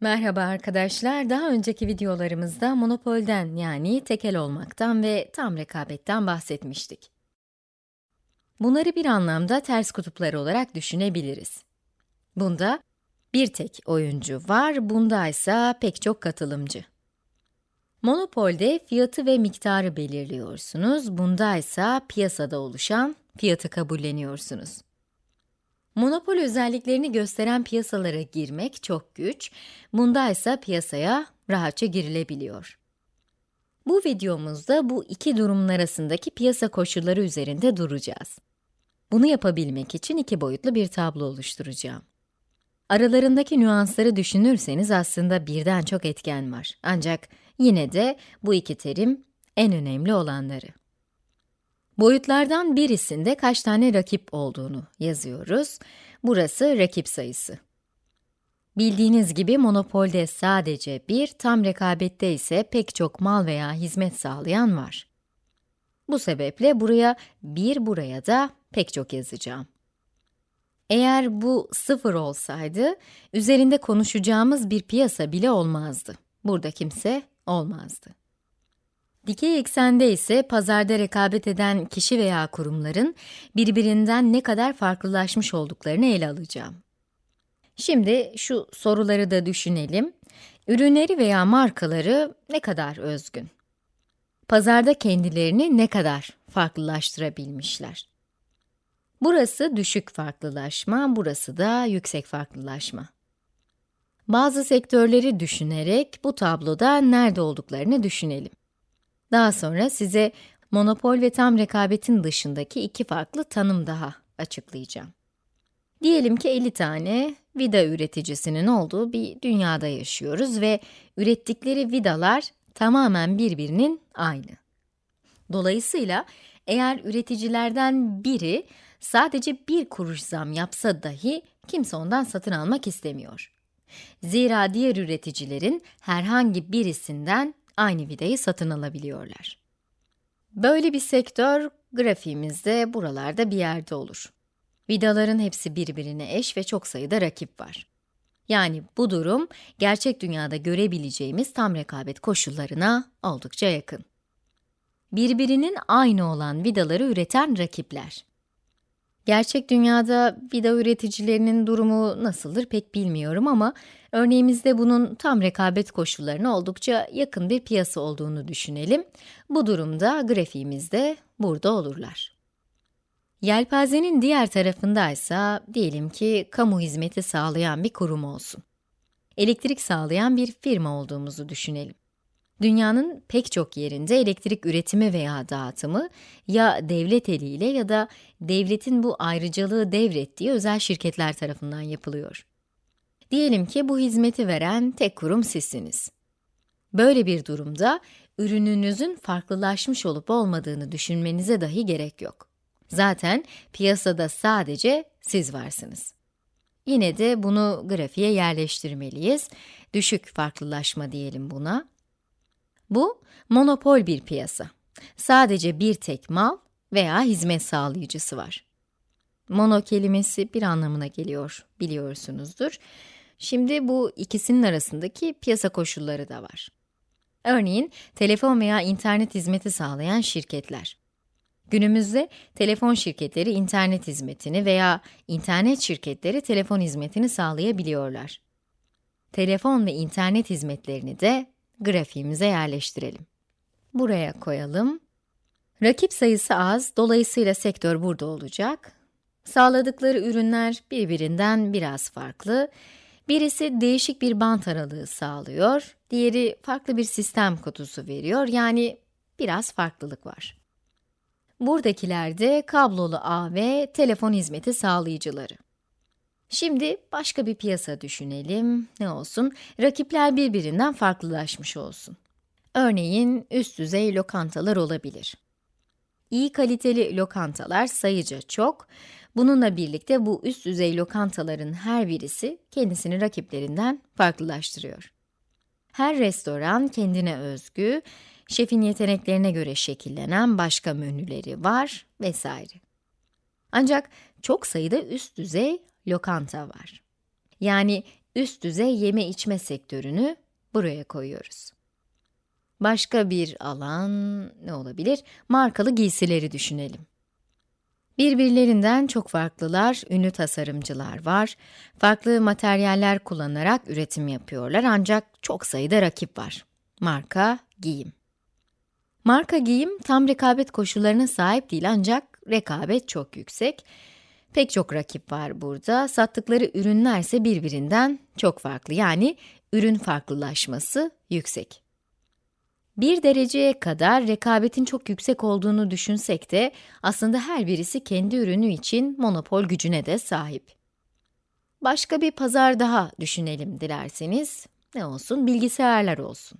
Merhaba arkadaşlar. Daha önceki videolarımızda monopolden yani tekel olmaktan ve tam rekabetten bahsetmiştik. Bunları bir anlamda ters kutuplar olarak düşünebiliriz. Bunda bir tek oyuncu var, bunda ise pek çok katılımcı. Monopolde fiyatı ve miktarı belirliyorsunuz, bunda ise piyasada oluşan fiyatı kabulleniyorsunuz. Monopol özelliklerini gösteren piyasalara girmek çok güç, bunda ise piyasaya rahatça girilebiliyor. Bu videomuzda bu iki durumun arasındaki piyasa koşulları üzerinde duracağız. Bunu yapabilmek için iki boyutlu bir tablo oluşturacağım. Aralarındaki nüansları düşünürseniz aslında birden çok etken var. Ancak yine de bu iki terim en önemli olanları. Boyutlardan birisinde kaç tane rakip olduğunu yazıyoruz. Burası rakip sayısı. Bildiğiniz gibi monopolde sadece bir, tam rekabette ise pek çok mal veya hizmet sağlayan var. Bu sebeple buraya bir, buraya da pek çok yazacağım. Eğer bu sıfır olsaydı, üzerinde konuşacağımız bir piyasa bile olmazdı. Burada kimse olmazdı. Dikey eksende ise pazarda rekabet eden kişi veya kurumların birbirinden ne kadar farklılaşmış olduklarını ele alacağım. Şimdi şu soruları da düşünelim. Ürünleri veya markaları ne kadar özgün? Pazarda kendilerini ne kadar farklılaştırabilmişler? Burası düşük farklılaşma, burası da yüksek farklılaşma. Bazı sektörleri düşünerek bu tabloda nerede olduklarını düşünelim. Daha sonra size monopol ve tam rekabetin dışındaki iki farklı tanım daha açıklayacağım. Diyelim ki 50 tane vida üreticisinin olduğu bir dünyada yaşıyoruz ve ürettikleri vidalar tamamen birbirinin aynı. Dolayısıyla eğer üreticilerden biri sadece bir kuruş zam yapsa dahi kimse ondan satın almak istemiyor. Zira diğer üreticilerin herhangi birisinden aynı vidayı satın alabiliyorlar. Böyle bir sektör grafiğimizde buralarda bir yerde olur. Vidaların hepsi birbirine eş ve çok sayıda rakip var. Yani bu durum gerçek dünyada görebileceğimiz tam rekabet koşullarına oldukça yakın. Birbirinin aynı olan vidaları üreten rakipler. Gerçek dünyada vida üreticilerinin durumu nasıldır pek bilmiyorum ama örneğimizde bunun tam rekabet koşullarına oldukça yakın bir piyasa olduğunu düşünelim. Bu durumda grafiğimizde burada olurlar. Yelpazenin diğer tarafında ise diyelim ki kamu hizmeti sağlayan bir kurum olsun. Elektrik sağlayan bir firma olduğumuzu düşünelim. Dünyanın pek çok yerinde elektrik üretimi veya dağıtımı ya devlet eliyle ya da devletin bu ayrıcalığı devrettiği özel şirketler tarafından yapılıyor. Diyelim ki bu hizmeti veren tek kurum sizsiniz. Böyle bir durumda ürününüzün farklılaşmış olup olmadığını düşünmenize dahi gerek yok. Zaten piyasada sadece siz varsınız. Yine de bunu grafiğe yerleştirmeliyiz. Düşük farklılaşma diyelim buna. Bu, monopol bir piyasa. Sadece bir tek mal veya hizmet sağlayıcısı var. Mono kelimesi bir anlamına geliyor, biliyorsunuzdur. Şimdi bu ikisinin arasındaki piyasa koşulları da var. Örneğin, telefon veya internet hizmeti sağlayan şirketler. Günümüzde telefon şirketleri internet hizmetini veya internet şirketleri telefon hizmetini sağlayabiliyorlar. Telefon ve internet hizmetlerini de grafiğimize yerleştirelim. Buraya koyalım. Rakip sayısı az, dolayısıyla sektör burada olacak. Sağladıkları ürünler birbirinden biraz farklı. Birisi değişik bir bant aralığı sağlıyor, diğeri farklı bir sistem kutusu veriyor, yani biraz farklılık var. Buradakiler de kablolu ağ ve telefon hizmeti sağlayıcıları. Şimdi başka bir piyasa düşünelim. Ne olsun? Rakipler birbirinden farklılaşmış olsun. Örneğin üst düzey lokantalar olabilir. İyi kaliteli lokantalar sayıca çok. Bununla birlikte bu üst düzey lokantaların her birisi kendisini rakiplerinden farklılaştırıyor. Her restoran kendine özgü, şefin yeteneklerine göre şekillenen başka menüleri var vesaire. Ancak çok sayıda üst düzey lokanta var. Yani üst düzey yeme içme sektörünü buraya koyuyoruz. Başka bir alan ne olabilir? Markalı giysileri düşünelim. Birbirlerinden çok farklılar, ünlü tasarımcılar var. Farklı materyaller kullanarak üretim yapıyorlar ancak çok sayıda rakip var. Marka, giyim. Marka giyim tam rekabet koşullarına sahip değil ancak rekabet çok yüksek. Pek çok rakip var burada. Sattıkları ürünler ise birbirinden çok farklı. Yani ürün farklılaşması yüksek. Bir dereceye kadar rekabetin çok yüksek olduğunu düşünsek de aslında her birisi kendi ürünü için monopol gücüne de sahip. Başka bir pazar daha düşünelim dilerseniz. Ne olsun? Bilgisayarlar olsun.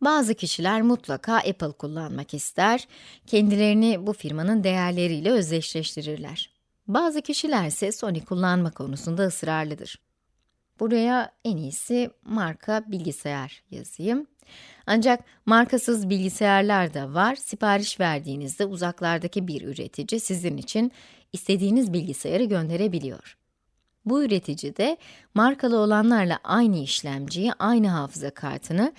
Bazı kişiler mutlaka Apple kullanmak ister, kendilerini bu firmanın değerleriyle özdeşleştirirler. Bazı kişiler ise Sony kullanma konusunda ısrarlıdır. Buraya en iyisi marka bilgisayar yazayım. Ancak markasız bilgisayarlar da var. Sipariş verdiğinizde uzaklardaki bir üretici sizin için istediğiniz bilgisayarı gönderebiliyor. Bu üretici de markalı olanlarla aynı işlemciyi, aynı hafıza kartını,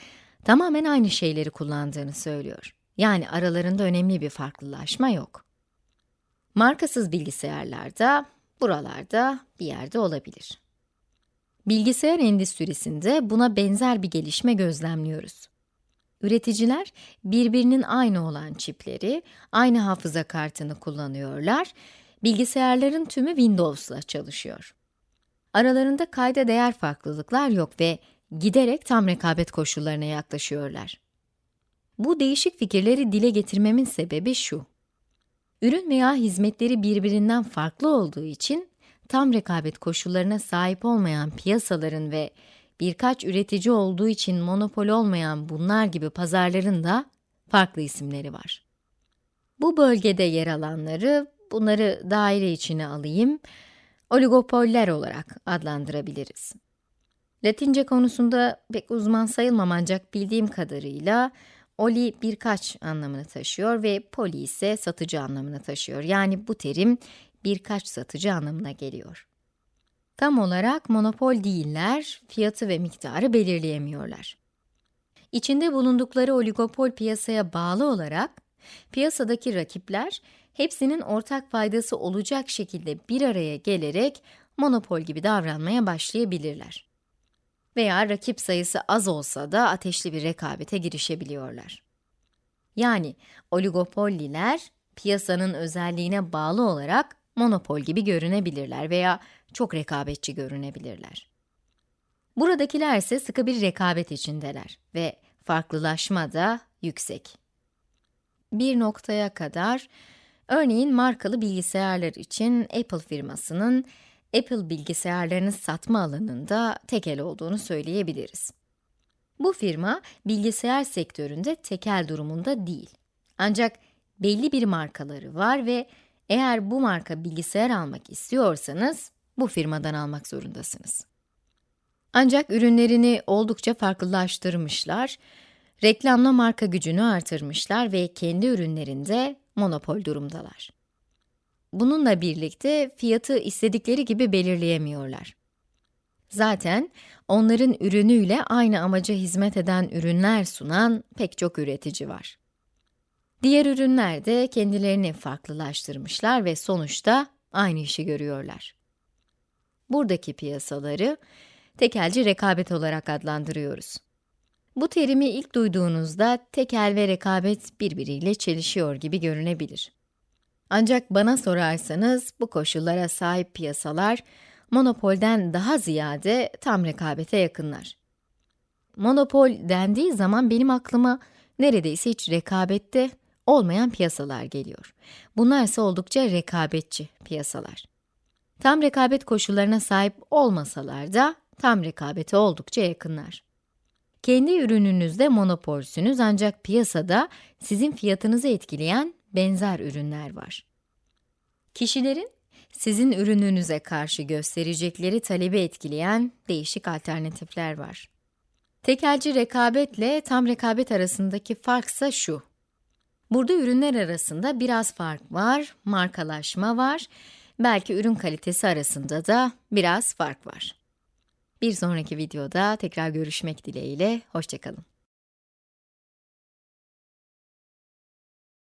tamamen aynı şeyleri kullandığını söylüyor. Yani aralarında önemli bir farklılaşma yok. Markasız bilgisayarlarda, buralarda bir yerde olabilir. Bilgisayar endüstrisinde buna benzer bir gelişme gözlemliyoruz. Üreticiler birbirinin aynı olan çipleri, aynı hafıza kartını kullanıyorlar. Bilgisayarların tümü Windows'la çalışıyor. Aralarında kayda değer farklılıklar yok ve giderek tam rekabet koşullarına yaklaşıyorlar. Bu değişik fikirleri dile getirmemin sebebi şu. Ürün veya hizmetleri birbirinden farklı olduğu için tam rekabet koşullarına sahip olmayan piyasaların ve birkaç üretici olduğu için monopol olmayan bunlar gibi pazarların da farklı isimleri var. Bu bölgede yer alanları, bunları daire içine alayım, oligopoller olarak adlandırabiliriz. Latince konusunda pek uzman sayılmam ancak bildiğim kadarıyla oli birkaç anlamını taşıyor ve poli ise satıcı anlamını taşıyor. Yani bu terim birkaç satıcı anlamına geliyor. Tam olarak monopol değiller, fiyatı ve miktarı belirleyemiyorlar. İçinde bulundukları oligopol piyasaya bağlı olarak, piyasadaki rakipler, hepsinin ortak faydası olacak şekilde bir araya gelerek monopol gibi davranmaya başlayabilirler. Veya rakip sayısı az olsa da ateşli bir rekabete girişebiliyorlar. Yani oligopoliler, piyasanın özelliğine bağlı olarak monopol gibi görünebilirler veya çok rekabetçi görünebilirler. Buradakiler ise sıkı bir rekabet içindeler ve farklılaşma da yüksek. Bir noktaya kadar, örneğin markalı bilgisayarlar için Apple firmasının Apple bilgisayarlarını satma alanında tekel olduğunu söyleyebiliriz. Bu firma, bilgisayar sektöründe tekel durumunda değil. Ancak belli bir markaları var ve eğer bu marka bilgisayar almak istiyorsanız, bu firmadan almak zorundasınız. Ancak ürünlerini oldukça farklılaştırmışlar, reklamla marka gücünü artırmışlar ve kendi ürünlerinde monopol durumdalar. Bununla birlikte fiyatı istedikleri gibi belirleyemiyorlar. Zaten onların ürünüyle aynı amaca hizmet eden ürünler sunan pek çok üretici var. Diğer ürünler de kendilerini farklılaştırmışlar ve sonuçta aynı işi görüyorlar. Buradaki piyasaları tekelci rekabet olarak adlandırıyoruz. Bu terimi ilk duyduğunuzda tekel ve rekabet birbiriyle çelişiyor gibi görünebilir. Ancak bana sorarsanız bu koşullara sahip piyasalar monopolden daha ziyade tam rekabete yakınlar. Monopol dendiği zaman benim aklıma neredeyse hiç rekabette olmayan piyasalar geliyor. Bunlar ise oldukça rekabetçi piyasalar. Tam rekabet koşullarına sahip olmasalar da tam rekabete oldukça yakınlar. Kendi ürününüzde monopolsünüz ancak piyasada sizin fiyatınızı etkileyen benzer ürünler var. Kişilerin sizin ürününüze karşı gösterecekleri talebi etkileyen değişik alternatifler var. Tekelci rekabetle tam rekabet arasındaki farksa şu. Burada ürünler arasında biraz fark var, markalaşma var, belki ürün kalitesi arasında da biraz fark var. Bir sonraki videoda tekrar görüşmek dileğiyle, hoşçakalın.